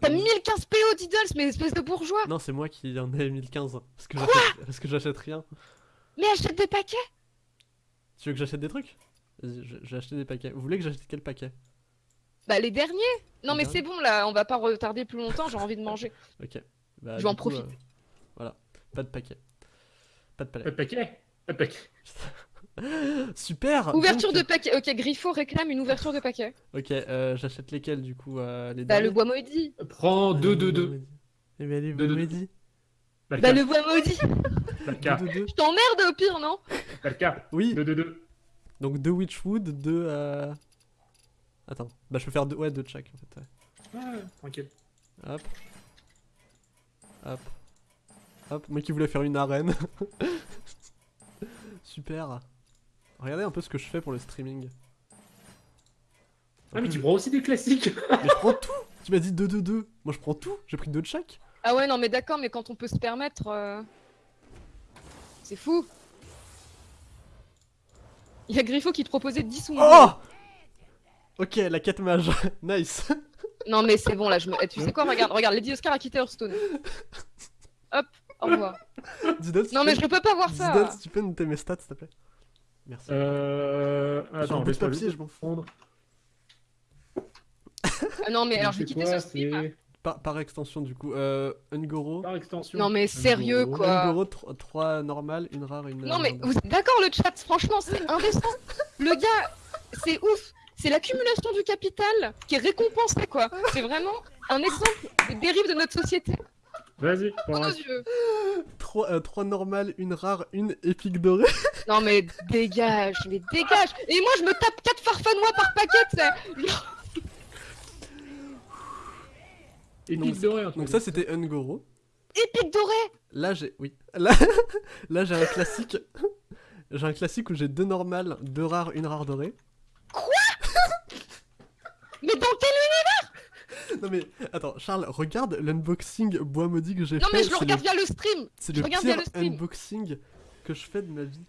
T'as attends. 1015 PO Diddles, mais espèce de bourgeois Non, c'est moi qui en ai 1015. Parce que j'achète- parce que j'achète rien. Mais achète des paquets Tu veux que j'achète des trucs? J'ai acheté des paquets. Vous voulez que j'achète quel paquet? Bah les derniers Non Les mais c'est bon là, on va pas retarder plus longtemps, j'ai envie de manger. Ok. Bah, Je vais en coup, profiter. euh, voilà. Pas de paquet. Pas de Pas palais. de paquet Pas de paquet. Super Ouverture donc- de paquet, ok, Griffo réclame une ouverture de paquet. Ok, euh, j'achète lesquels du coup euh, les Bah le bois maudit Prends Ah, 2, le 2, bois 2. maudit. Eh allez, Deux, deux, Bois-Maudit. Bah le bois maudit. Deux, deux, deux. Je t'emmerde au pire, non? Balka. Oui, 2, 2, 2. donc deux Witchwood, deux... Euh... Attends, bah je peux faire deux, ouais, deux de chaque en fait. ouais. Ouais, tranquille. Hop. Hop. Hop, moi qui voulais faire une arène. Super. Regardez un peu ce que je fais pour le streaming. Ah, mais tu prends aussi des classiques Mais je prends tout Tu m'as dit 2 2 2 Moi je prends tout, j'ai pris deux de chaque. Ah ouais, non mais d'accord, mais quand on peut se permettre... euh, C'est fou Il y a Griffo qui te proposait 10 ou moins. Oh Ok, la 4 mage. nice. Non mais c'est bon là, je me... eh, tu sais quoi, regarde, regarde, Lady Oscar a quitté Hearthstone. Hop, au revoir. Non mais je peux pas voir ça si tu peux noter mes stats s'il te plaît. Merci. Euh. Attends, laisse-moi papier, je m'en fous. prendre. Ah Non mais alors je vais quitter quoi, ce stream. c'est Par, par extension du coup, euh, Ungoro. Par extension. Non, mais sérieux, Ungoro. quoi. Ungoro, 3 normales, une rare, une... Non mais euh, vous êtes d'accord le chat, franchement c'est indécent. Le gars, c'est ouf. C'est l'accumulation du capital qui est récompensée quoi. C'est vraiment un exemple des dérives de notre société. Vas-y, pour nos 3, normales, une rare, une épique dorée. Non mais dégage, mais dégage. Et moi je me tape 4 farfanois par paquet, tu sais. Et Donc, ça c'était Ungoro. Épique doré. Là j'ai... Oui. Là, là j'ai un classique. J'ai un classique où j'ai deux normales, deux rares, une rare dorée. Mais dans quel Non mais attends, Charles, regarde l'unboxing bois maudit que j'ai Non fait. mais je le regarde via le stream. C'est le regarde pire via le stream. unboxing que je fais de ma vie.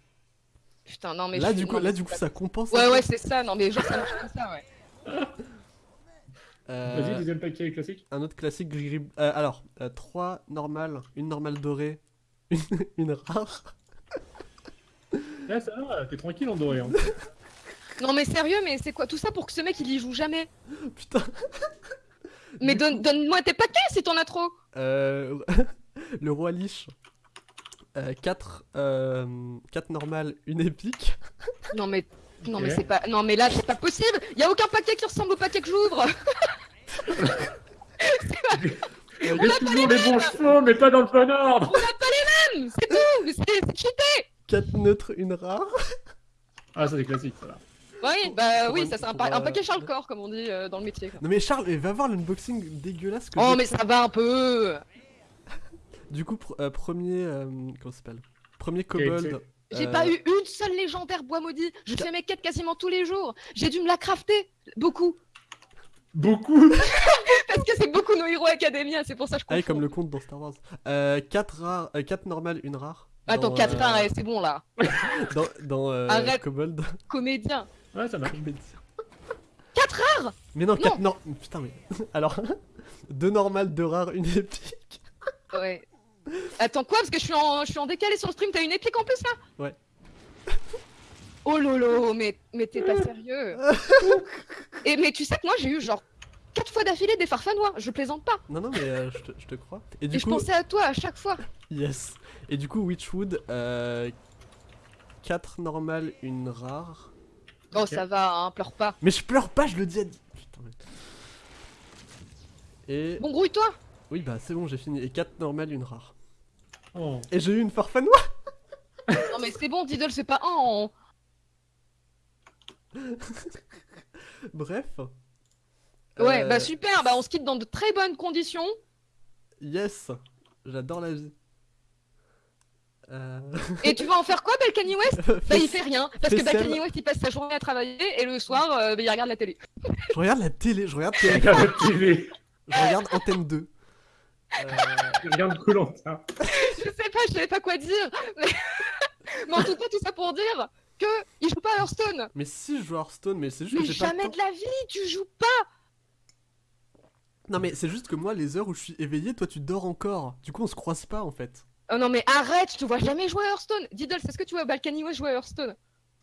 Putain non mais là je- du coup, non, là du coup ça compense. Ouais ouais c'est ça. Non mais genre ça marche comme ça ouais. Euh, Vas-y, deuxième paquet classique. un autre classique gris gris. euh, alors, 3 normales, une normale dorée, une, une rare. Là, ça va, t'es tranquille en doré. Hein. Non mais sérieux mais c'est quoi tout ça pour que ce mec il y joue jamais? Putain. Mais donne- donne-moi tes paquets si t'en as trop. Euh, le roi liche. 4 normales, une épique. Non mais non mais c'est pas non mais là c'est pas possible. Y a aucun paquet qui ressemble au paquet que j'ouvre. Il y a toujours les bons chevaux, mais pas dans le bon ordre Hum, C'est tout. Mais c'est c'est cheaté. 4 neutres, une rare. Ah, ça, c'est classique, ça. là. Oui bah Pour oui un- ça c'est un, pa- un euh, paquet Charles Corps comme on dit euh, dans le métier. quoi. Non mais Charles, va voir l'unboxing dégueulasse que Oh mais ça va un peu. Du coup, pr- euh, premier. euh, comment ça s'appelle? Premier kobold. J'ai euh, pas eu une seule légendaire bois maudit. Je fais mes quêtes quasiment tous les jours. J'ai dû me la crafter beaucoup Beaucoup parce que c'est beaucoup nos héros Academia. C'est pour ça que je Ah confonds. comme le compte dans Star Wars. 4 rares, 4 normales, une rare. Attends Dans, 4 euh, rares, c'est bon là. Dans, dans euh, Arrête. Kobold. Comédien. Ouais, ça marche. Comédien. 4 rares Mais non, 4 non. Putain, mais. Alors, 2 normales, 2 rares, une épique. Ouais. Attends quoi Parce que je suis en, je suis en décalé sur le stream. T'as une épique en plus là? Ouais. Oh lolo, mais, mais t'es pas sérieux. Et mais tu sais que moi j'ai eu genre 4 fois d'affilée des farfanois. Je plaisante pas. Non, non, mais euh, je, te, je te crois. Et Et du je coup, pensais à toi à chaque fois. yes. Et du coup, Witchwood, 4 normales, une rare. Oh ça va, hein, pleure pas. Mais je pleure pas, je le dis à... Putain, mais... Et... Bon grouille-toi. Oui, bah c'est bon, j'ai fini. Et 4 normales, une rare. Oh. Et j'ai eu une farfanois Non mais c'est bon, Diddle, c'est pas un. en- Bref. Ouais, Euh, bah super, bah on se quitte dans de très bonnes conditions. Yes J'adore la vie. Euh... Et tu vas en faire quoi, Bel Kanye West Bah il fait rien, parce que Facial. Kanye West il passe sa journée à travailler et le soir euh, bah, il regarde la télé. Je regarde la télé, je regarde, télé, TV. je regarde Antenne 2. Euh, Regarde Koh-Lanta. Je sais pas, je savais pas quoi dire. Mais, mais en tout cas, tout ça pour dire que il joue pas à Hearthstone. Mais si je joue à Hearthstone, mais c'est juste Mais que j'ai pas jamais de la vie, tu joues pas. Non mais c'est juste que moi, les heures où je suis éveillé, toi tu dors encore. Du coup, on se croise pas en fait. Oh non mais arrête, je te vois jamais jouer à Hearthstone. Diddle, est-ce que tu vois Balkany jouer à Hearthstone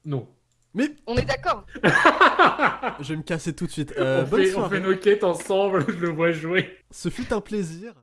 Non. Mais On est d'accord. je vais me casser tout de suite. Euh, on, bonne fait, on soirée. fait nos quêtes ensemble, je le vois jouer. Ce fut un plaisir.